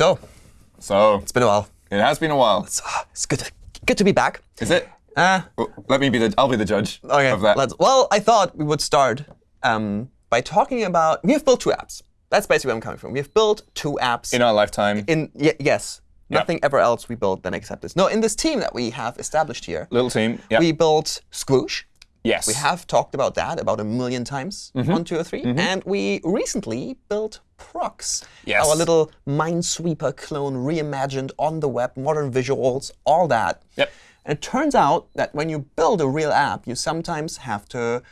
So, So it's been a while. it has been a while. It's, ah, it's good, to, good to be back. Is it? Uh, Well, let me be the. I'll be the judge okay, of that. let's, well, I thought we would start um, by talking about, we have built two apps. That's basically where I'm coming from. We have built two apps. In our lifetime, in y yes, nothing ever else we built than except this. No, in this team that we have established here, little team. Yeah. we built Squoosh. Yes. We have talked about that about a million times Mm-hmm. on 203. And we recently built PROXX, Yes. our little Minesweeper clone reimagined on the web, modern visuals, all that. Yep. And it turns out that when you build a real app, you sometimes have to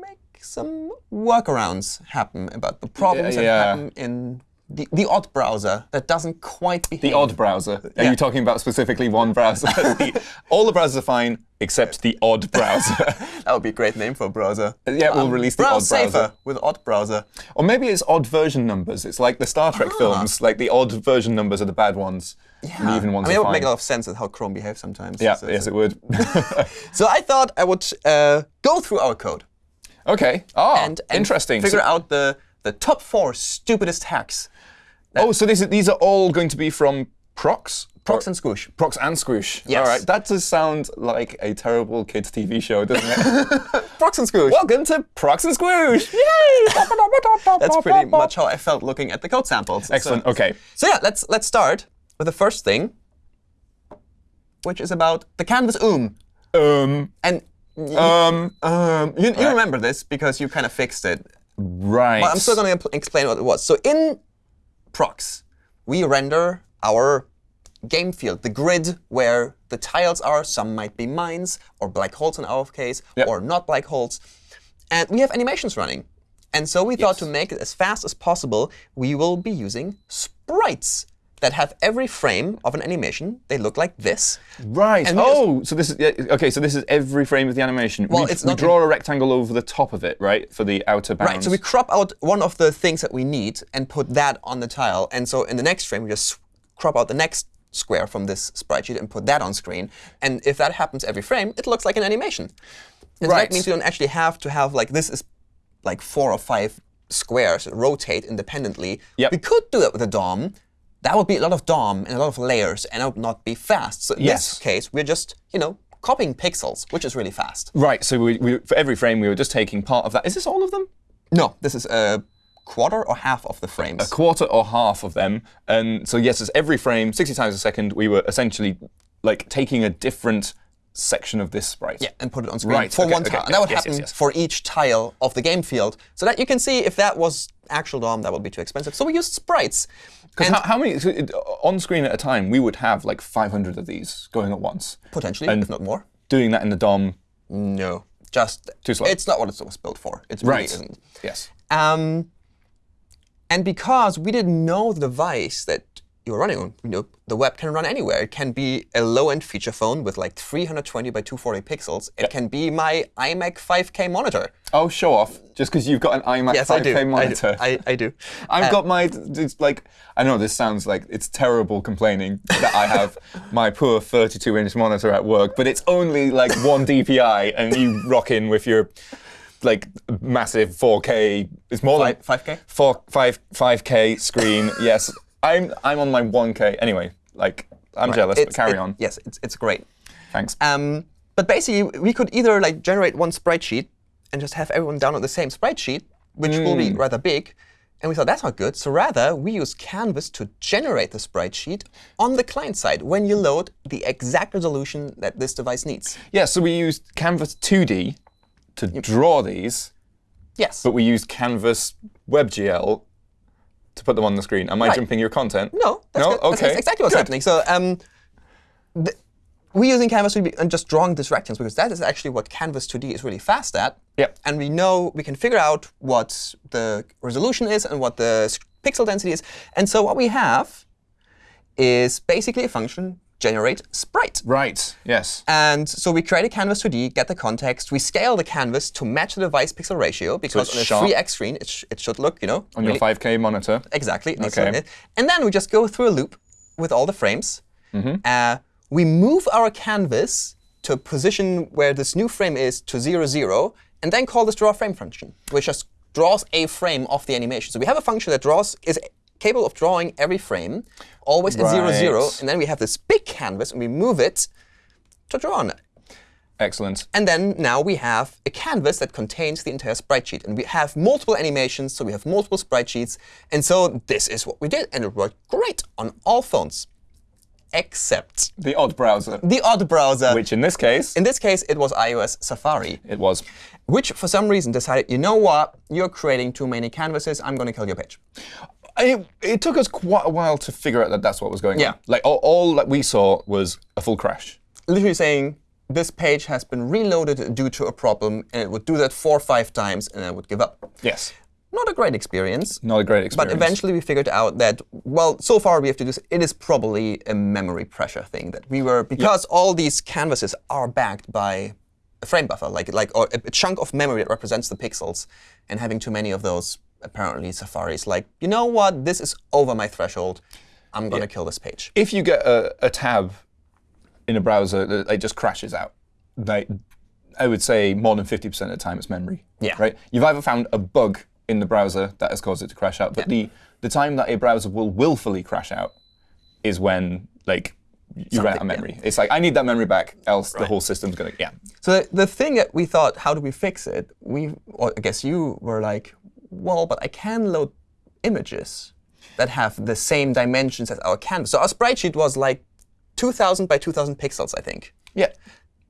make some workarounds happen about the problems Yeah. that happen in the, the odd browser that doesn't quite behave. the odd browser. Are Yeah. you talking about specifically one browser? The- all the browsers are fine except the odd browser. That would be a great name for a browser. yeah, we'll release the odd browser. safer with odd browser. Or maybe it's odd version numbers. It's like the Star Trek films. Like the odd version numbers are the bad ones. And the even ones I mean, it would fine. make a lot of sense at how Chrome behaves sometimes. yeah, So- yes, so- it would. So I thought I would uh, go through our code okay. Ah, and, and interesting. figure So- out the, the top four stupidest hacks. Oh, so these are, these are all going to be from PROXX? PROXX and Squoosh. PROXX and Squoosh. Yes. All right. That does sound like a terrible kids' TV show, doesn't it? PROXX and Squoosh. Welcome to PROXX and Squoosh. Yay! That's pretty much how I felt looking at the code samples. So- Excellent. Okay. So yeah, let's let's start with the first thing, which is about the canvas oom. Um. And Um. um, you, you remember this because you kind of fixed it. Right. But I'm still going to explain what it was. So in PROXX, we render our game field, the grid where the tiles are. Some might be mines or black holes in our case, Yep. or not black holes. And we have animations running. And so we thought to make it as fast as possible, we will be using sprites that have every frame of an animation. They look like this. Right. And we just- oh, so this is yeah, okay. So this is every frame of the animation. Well, we, it's we draw a rectangle over the top of it, right, for the outer bounds. Right, so we crop out one of the things that we need and put that on the tile. And so in the next frame, we just crop out the next square from this sprite sheet and put that on screen. And if that happens every frame, it looks like an animation. And so Right. that means you don't actually have to have like this is like four or five squares rotate independently. Yep. We could do that with a DOM. That would be a lot of DOM and a lot of layers, and it would not be fast. So in Yes. this case, we're just, you know, copying pixels, which is really fast. right. So we, we, for every frame, we were just taking part of that. Is this all of them? No, this is a quarter or half of the frames. A quarter or half of them. And so yes, it's every frame, 60 times a second, we were essentially like taking a different section of this sprite. Yeah, and put it on screen Right, for okay, one okay, tile. okay. And that would Yes, happen yes, yes. for each tile of the game field, so that you can see if that was actual DOM, that would be too expensive. So we used sprites. Because how, how many, so it- on screen at a time, we would have like 500 of these going at once. potentially, and- if not more. Doing that in the DOM, No, just Too slow. It's not what it was built for. It really right. isn't. Yes. Um, and because we didn't know the device that you were running on, you know, the web can run anywhere. It can be a low-end feature phone with like 320 by 240 pixels. It can be my iMac 5K monitor. Oh, show off. Just because you've got an iMac Yes, 5K I do. I do. I, I do. I've Uh, got my, it's like, I know this sounds like it's terrible complaining that I have my poor 32 inch monitor at work, but it's only like one DPI and you rock in with your like massive 4K, it's more Five- like 5K? Four, five, 5K screen. yes, I'm, I'm on my 1K. Anyway, like, I'm jealous, but carry it- on. Yes, it's, it's great. Thanks. Um, but basically, we could either like generate one sprite sheet and just have everyone download the same spreadsheet, sheet, which will Hmm. be rather big. And we thought that's not good. So rather, we use Canvas to generate the sprite sheet on the client side when you load the exact resolution that this device needs. yeah, so we used Canvas 2D to draw these, Yes. but we used Canvas WebGL to put them on the screen. Am I Right. jumping your content? No, that's, No? good. Okay. that's exactly what's Good. happening. So um, we're using Canvas 2D and just drawing these rectangles because that is actually what Canvas 2D is really fast at. Yep. And we know we can figure out what the resolution is and what the pixel density is. And so what we have is basically a function generate sprite. Right. Yes. And so we create a canvas 2D, get the context. We scale the canvas to match the device pixel ratio because it's on a sharp. 3x screen, it, sh it should look, you know, On your 5K monitor. Exactly. it needs to Okay. it. And then we just go through a loop with all the frames. Mm-hmm. Uh, we move our canvas to a position where this new frame is to 0, 0, and then call this draw frame function, which just draws a frame of the animation. So we have a function that draws is capable of drawing every frame, always at zero, zero. Right. And then we have this big canvas, and we move it to draw on it. Excellent. And then now we have a canvas that contains the entire sprite sheet. And we have multiple animations, so we have multiple sprite sheets. And so this is what we did. And it worked great on all phones, except The odd browser, the odd browser. which in this case, in this case, it was iOS Safari, it was. which for some reason decided, you know what, you're creating too many canvases. I'm going to kill your page. It, it took us quite a while to figure out that that's what was going Yeah. on. Like all, all that we saw was a full crash. Literally saying, this page has been reloaded due to a problem, and it would do that four or five times, and then it would give up. Yes. Not a great experience. Not a great experience. But eventually we figured out that, well, so far we have to do this. It is probably a memory pressure thing that we were, because all these canvases are backed by a frame buffer, like, like or a, a chunk of memory that represents the pixels. And having too many of those, apparently Safari is like, you know what, this is over my threshold. I'm going to kill this page. if you get a, a tab in a browser, that it just crashes out. Like, I would say more than 50% of the time it's memory. Yeah. Right? You've either found a bug in the browser that has caused it to crash out, but the, the time that a browser will willfully crash out is when like you run out of Something, yeah. memory. It's like, I need that memory back, else the whole system's going to, yeah. So the, the thing that we thought, how do we fix it? We, or I guess you were like, well, but I can load images that have the same dimensions as our canvas. So our sprite sheet was like 2,000 by 2,000 pixels, I think. Yeah.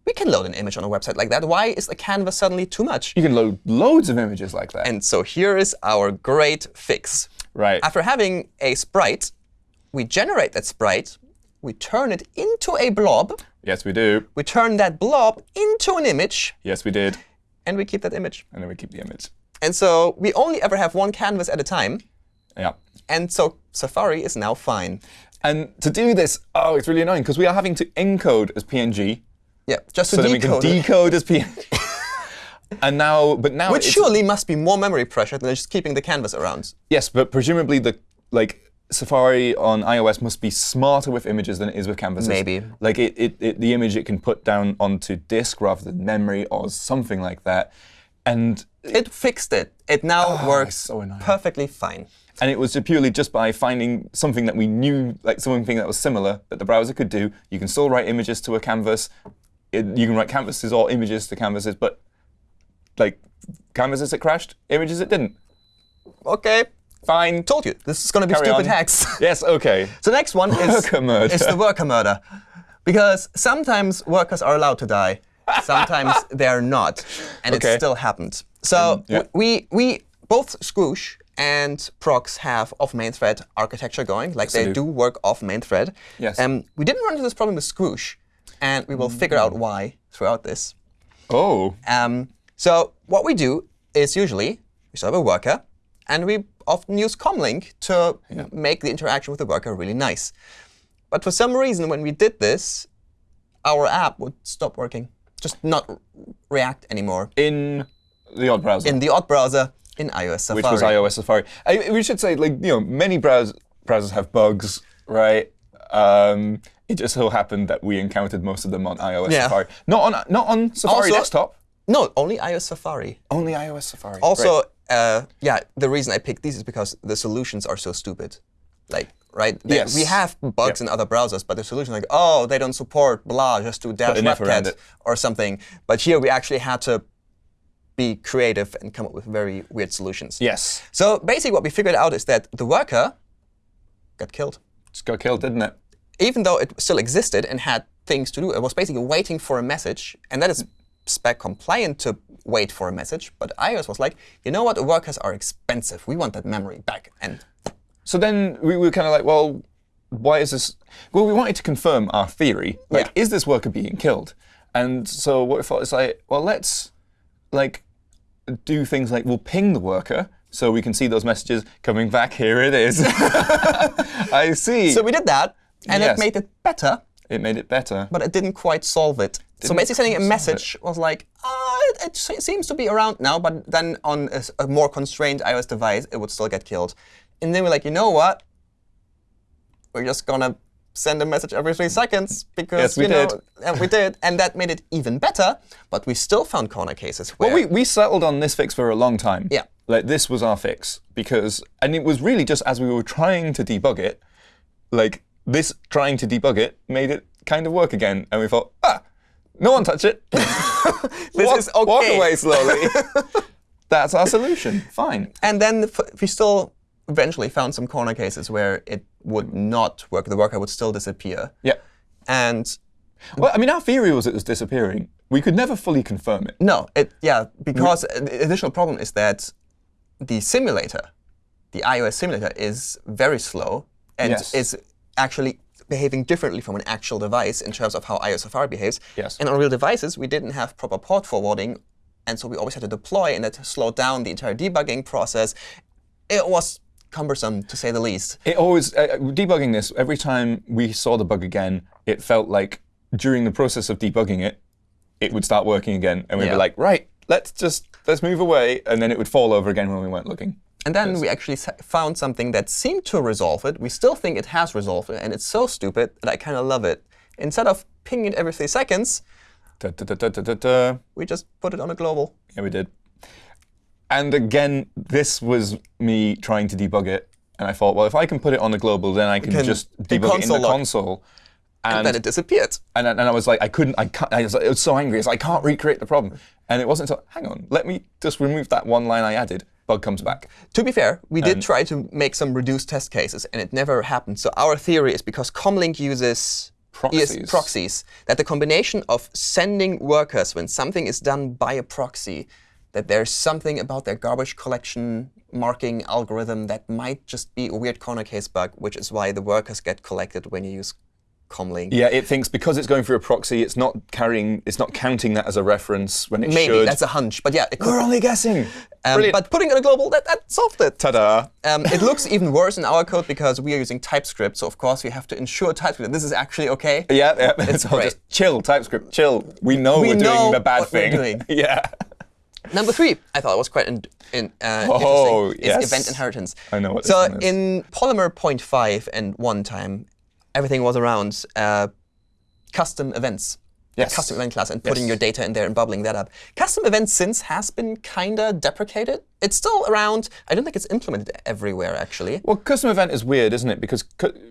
We can load an image on a website like that. Why is the canvas suddenly too much? You can load loads of images like that. And so here is our great fix. right. After having a sprite, we generate that sprite, we turn it into a blob, yes, we do. we turn that blob into an image, Yes, we did. and we keep that image. And then we keep the image. And so we only ever have one canvas at a time. Yeah. And so Safari is now fine. And to do this, oh, it's really annoying because we are having to encode as PNG Yeah, just to so then we can decode as PNG. and now, but now Which it's, surely must be more memory pressure than just keeping the canvas around. yes, but presumably the like Safari on iOS must be smarter with images than it is with canvases. Maybe. Like it, it, it the image it can put down onto disk rather than memory or something like that. And It fixed it. It now ah, works so perfectly fine. and it was purely just by finding something that we knew, like something that was similar that the browser could do. You can still write images to a canvas. You can write canvases or images to canvases, but like canvases it crashed, images it didn't. OK, Fine. told you. This is going to be Carry stupid on. hacks. Yes, okay. so the next one is, is the worker murder. Because sometimes workers are allowed to die. Sometimes they're not. And Okay. it still happened. So yeah. we, we both Squoosh and PROXX have off main thread architecture going. Like they they do work off main thread. Yes. Um, we didn't run into this problem with Squoosh. And we will figure out why throughout this. Oh, Um, so what we do is usually we start a worker, and we often use Comlink to make the interaction with the worker really nice. But for some reason, when we did this, our app would stop working, just not react anymore in the odd browser, in the odd browser in iOS Safari. which was iOS Safari. I, we should say, like, you know, many browse, browsers have bugs, right? Um, it just so happened that we encountered most of them on iOS Yeah. Safari. Not on not on Safari Also- desktop. No, only iOS Safari. Only iOS Safari. Also, Right. Uh, yeah, the reason I picked these is because the solutions are so stupid. Like, right? They- Yes. We have bugs in other browsers, but the solution like, oh, they don't support blah, just do dash an F around WebKit it. or something. But here we actually had to be creative and come up with very weird solutions. yes, So basically what we figured out is that the worker got killed. just got killed, didn't it? Even though it still existed and had things to do, it was basically waiting for a message. And that is spec compliant to wait for a message. But iOS was like, you know what? Workers are expensive. We want that memory back. And So then we were kind of like, well, why is this? Well, we wanted to confirm our theory. Like, Yeah. is this worker being killed? And so what we thought is like, well, let's like do things like we'll ping the worker so we can see those messages coming back. Here it is. I see. so we did that. And Yes. it made it better, it made it better. but it didn't quite solve it. so Didn't basically sending a message was like, ah, it, it seems to be around now. But then on a more constrained iOS device, it would still get killed. And then we're like, you know what? We're just going to send a message every three seconds because Yes, we you know, did. and we did, and that made it even better. But we still found corner cases where Well, we, we settled on this fix for a long time. Yeah. like this was our fix because, and it was really just as we were trying to debug it, like this trying to debug it made it kind of work again, and we thought, ah, no one touch it. This walk, is okay. walk away slowly. That's our solution. Fine. And then we still eventually found some corner cases where it would not work. The worker would still disappear. Yeah. And Well, I mean, our theory was it was disappearing. We could never fully confirm it. no, it yeah, because the additional problem is that the simulator, the iOS simulator, is very slow and Yes. is actually behaving differently from an actual device in terms of how iOS Safari behaves. Yes. And on real devices, we didn't have proper port forwarding, and so we always had to deploy, and that slowed down the entire debugging process. It was cumbersome, to say the least. It always uh, debugging this. Every time we saw the bug again, it felt like during the process of debugging it, it would start working again, and we'd Yeah. be like, right, let's just let's move away, and then it would fall over again when we weren't looking. And then we actually found something that seemed to resolve it. We still think it has resolved it, and it's so stupid that I kind of love it. Instead of pinging it every three seconds, Da, da, da, we just put it on a global. Yeah, we did. And again, this was me trying to debug it, and I thought, well, if I can put it on the global, then I can, can just debug it in the console. And, And then it disappeared. and, and I was like, I couldn't, I can't, I was, I was so angry. It's like, I can't recreate the problem. And it wasn't until, hang on, let me just remove that one line I added. Bug comes back. To be fair, we did try to make some reduced test cases, and it never happened. So our theory is because Comlink uses Proxies. ES proxies, that the combination of sending workers when something is done by a proxy, that there's something about their garbage collection marking algorithm that might just be a weird corner case bug, which is why the workers get collected when you use Comlink. Yeah, it thinks because it's going through a proxy, it's not carrying, it's not counting that as a reference when it Maybe should. that's a hunch, but yeah, it could. We're only guessing. Um, but putting it on a global, that, that solved it. Ta-da! Um, it looks even worse in our code because we are using TypeScript. So of course we have to ensure TypeScript that this is actually OK. Yeah, yeah. It's all great. just chill, TypeScript, chill. We know We are doing the bad what we're thing. doing. yeah. Number three, I thought it was quite in, in, uh, Oh, interesting, yes. is event inheritance. I know what So in Polymer 0.5 and one time, everything was around uh, custom events. Yes. Custom event class and putting Yes. your data in there and bubbling that up. Custom events since has been kind of deprecated. It's still around. I don't think it's implemented everywhere, actually. Well, custom event is weird, isn't it? Because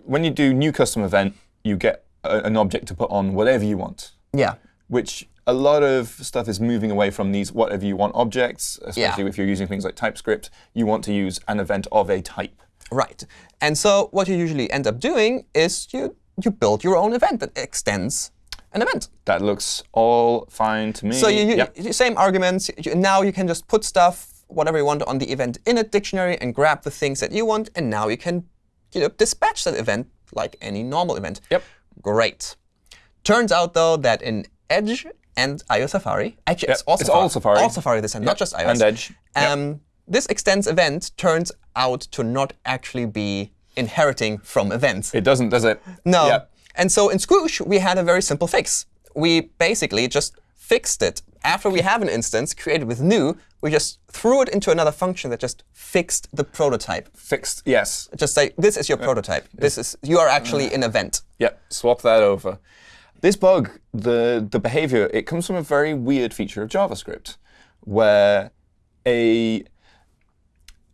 when you do new custom event, you get an object to put on whatever you want, Yeah. which a lot of stuff is moving away from these whatever you want objects, especially Yeah. if you're using things like TypeScript. You want to use an event of a type. Right. And so what you usually end up doing is you, you build your own event that extends an event. That looks all fine to me. So you, you, Yep. same arguments. You- now you can just put stuff, whatever you want, on the event init dictionary and grab the things that you want, and now you can you know, dispatch that event like any normal event. Yep. Great. Turns out, though, that in Edge and iOS Safari, actually, it's Yep, all it's Safari. all Safari. All Safari this time, not just iOS. And Edge. Yep. Um, This extends event turns out to not actually be inheriting from events. It doesn't, does it? No. And so in Squoosh, we had a very simple fix. We basically just fixed it. After we have an instance created with new, we just threw it into another function that just fixed the prototype. Fixed. Yes. Just say, this is your prototype. This is you are actually mm. an event. Yep, swap that over. This bug, the, the behavior, it comes from a very weird feature of JavaScript where a,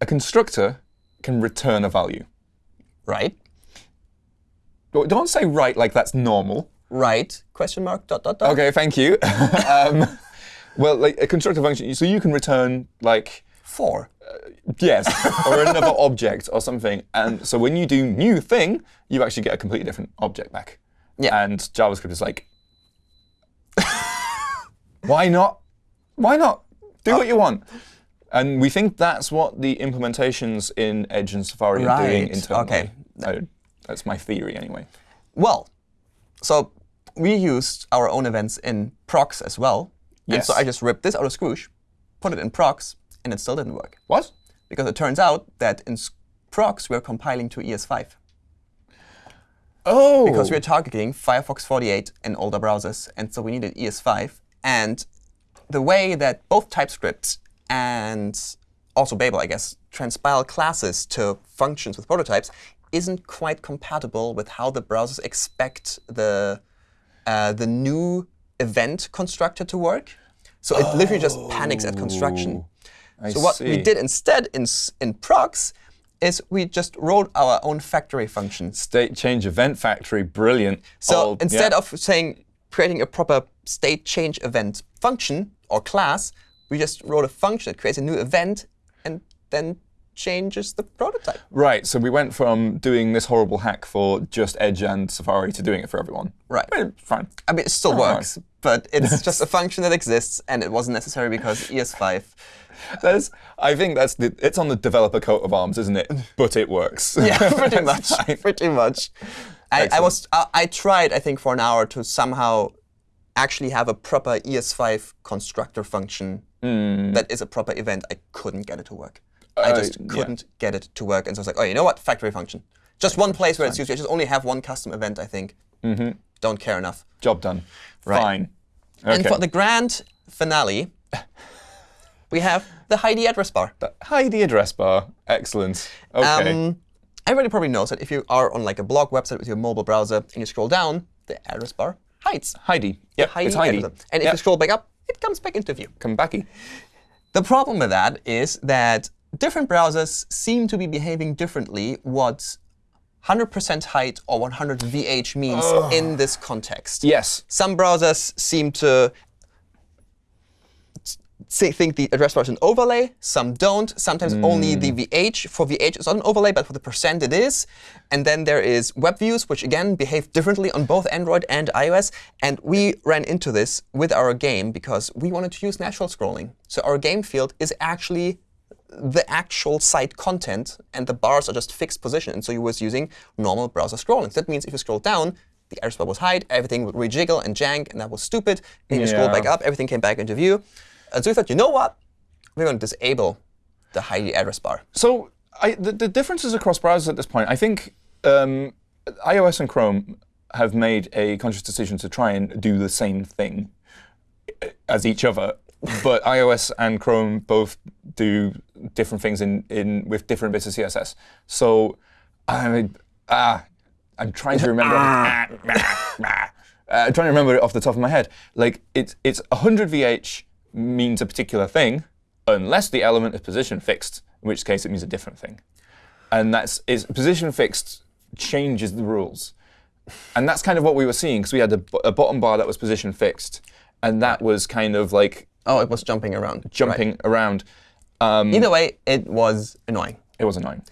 a constructor can return a value. Right? Don't say right like that's normal. Right? Question mark, dot, dot, dot. OK, thank you. um, well, like a constructor function, so you can return like Four. yes, or another object or something. And so when you do new thing, you actually get a completely different object back. Yeah. And JavaScript is like, why not? Why not? Do what you want. And we think that's what the implementations in Edge and Safari are doing internally. okay. I- that's my theory, anyway. Well, so we used our own events in PROXX as well. And so I just ripped this out of Squoosh, put it in PROXX, and it still didn't work. What? Because it turns out that in PROXX, we're compiling to ES5. Oh, Because we're targeting Firefox 48 and older browsers, and so we needed ES5. And the way that both TypeScript and also Babel, I guess, transpile classes to functions with prototypes isn't quite compatible with how the browsers expect the, uh, the new event constructor to work. So it literally just panics at construction. I so what we did instead in, in PROXX is we just wrote our own factory function. State change event factory, brilliant. So All- instead yeah. of saying creating a proper state change event function or class, we just wrote a function that creates a new event and then changes the prototype. Right, so we went from doing this horrible hack for just Edge and Safari to doing it for everyone. Right. Fine. I mean, it still works, but it's just a function that exists, and it wasn't necessary because ES5. That's, I think that's the, it's on the developer coat of arms, isn't it? But it works. Yeah, pretty much. Pretty much. I, I was I, I tried I think for an hour to somehow actually have a proper ES5 constructor function that is a proper event. I couldn't get it to work. I Uh, just couldn't get it to work, and so I was like, oh, you know what? Factory function. Just one place where it's used. I just only have one custom event. I think. Mm-hmm. Don't care enough. Job done. Right. Fine. Okay. And for the grand finale, we have the Heidi address bar. The address bar. Excellent. Okay. Um, everybody probably knows that if you are on like a blog website with your mobile browser and you scroll down, the address bar hides. Heidi. Yep, Heidi it's Heidi. And if Yep. you scroll back up, it comes back into view. Come backy. The problem with that is that different browsers seem to be behaving differently what 100% height or 100 VH means in this context. Yes. Some browsers seem to think the address bar is an overlay. Some don't. Sometimes only the hmm. VH. For VH, it's not an overlay, but for the percent, it is. And then there is web views, which again behave differently on both Android and iOS. And we ran into this with our game because we wanted to use natural scrolling. So our game field is actually the actual site content, and the bars are just fixed position. And so you was using normal browser scrolling. So that means if you scroll down, the address bar was hide, everything would rejiggle and jank, and that was stupid. And you scroll back up, everything came back into view. And so we thought, you know what? We're going to disable the hide address bar. So I, the, the differences across browsers at this point, I think um, iOS and Chrome have made a conscious decision to try and do the same thing uh, as each other. but iOS and Chrome both do different things in, in with different bits of CSS. So I ah, I'm trying to remember. uh, I'm trying to remember it off the top of my head. Like it's it's 100 VH means a particular thing, unless the element is position fixed, in which case it means a different thing. And that's is position fixed changes the rules. And that's kind of what we were seeing because we had a bottom bar that was position fixed, and that was kind of like Oh, it was jumping around. Right. jumping around. Um, Either way, it was annoying. it was annoying.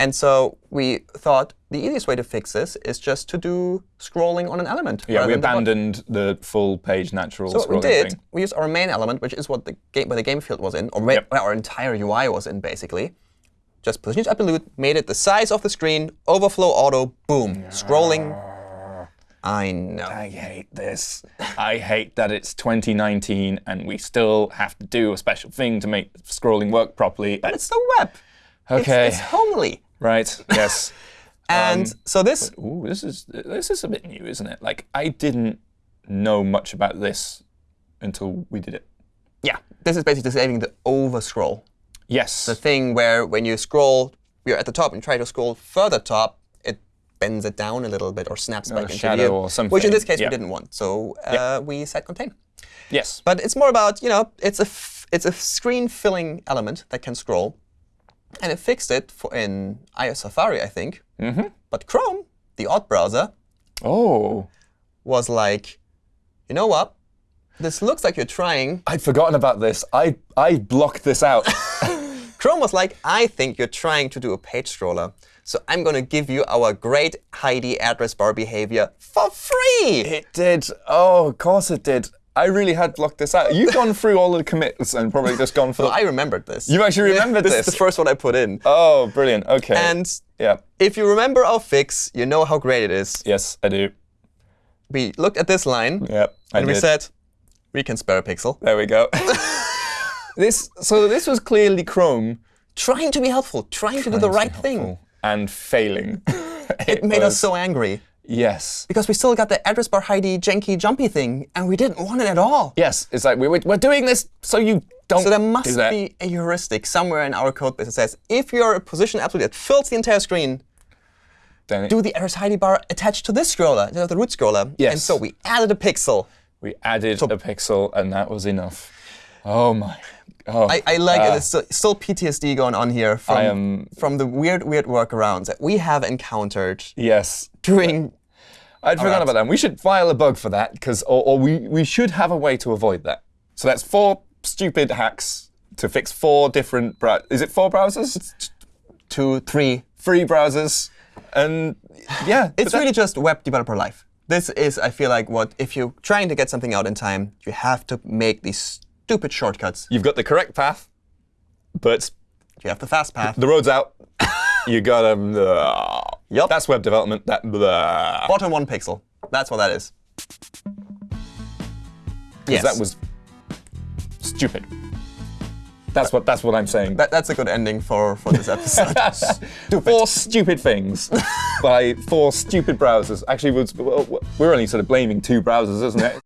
And so we thought the easiest way to fix this is just to do scrolling on an element. Yeah, we than the abandoned the full page natural So what we did, thing. we used our main element, which is what the game, where the game field was in, or where Yep. our entire UI was in, basically. Just positioned absolute, made it the size of the screen, overflow auto, boom, scrolling. I know. I hate this. I hate that it's 2019 and we still have to do a special thing to make scrolling work properly. But it's the web. It's- Okay. It's, homely. Right. Yes. And so this, Ooh, this is this is a bit new, isn't it? Like I didn't know much about this until we did it. yeah, this is basically disabling the overscroll. Yes. The thing where when you scroll, you're at the top and try to scroll further top, it bends it down a little bit or snaps back into shadow view. or Which in this case Yeah. we didn't want. So uh, we set contain. yes. But it's more about, you know, it's a, f- it's a screen filling element that can scroll. And it fixed it for in iOS Safari, I think. Mm-hmm. But Chrome, the odd browser, Oh, was like, you know what? This looks like you're trying. I'd forgotten about this. I I blocked this out. Chrome was like, I think you're trying to do a page scroller. So I'm going to give you our great Heidi address bar behavior for free. it did. Oh, of course it did. I really had blocked this out. You've gone through all the commits and probably just gone for. So I remembered this. You actually remembered this. this? is the first one I put in. oh, brilliant. Okay. And yeah. if you remember our fix, you know how great it is. Yes, I do. We looked at this line Yep. I and we said, we can spare a pixel. There we go. this so this was clearly Chrome Trying to be helpful, trying to do the right thing. and failing. It made us so angry Yes. because we still got the address bar Heidi janky jumpy thing and we didn't want it at all. Yes. It's like we we're, we're doing this so you don't. So there must be a heuristic somewhere in our code base that says if you're a position absolute that fills the entire screen, Then do the address Heidi bar attached to this scroller, the root scroller. Yes. And so we added a pixel. we added a pixel and that was enough. Oh my. Oh, I, I like uh, it. There's still, still PTSD going on here from, am- from the weird, weird workarounds that we have encountered yes. during. I'd forgotten right. about that. We should file a bug for that, because or, or we, we should have a way to avoid that. So that's four stupid hacks to fix four different brow- Is it four browsers? two, three. Free browsers. And yeah. It's really just web developer life. This is, I feel like, what if you're trying to get something out in time, you have to make these stupid shortcuts. You've got the correct path, but You have the fast path. the road's out. you got um, uh, Yup. That's web development. That blah. Bottom one pixel. That's what that is. Yes. that was stupid. That's what that's what I'm saying. That, that's a good ending for, for this episode. Four stupid things by four stupid browsers. Actually, we're we're only sort of blaming two browsers, isn't it?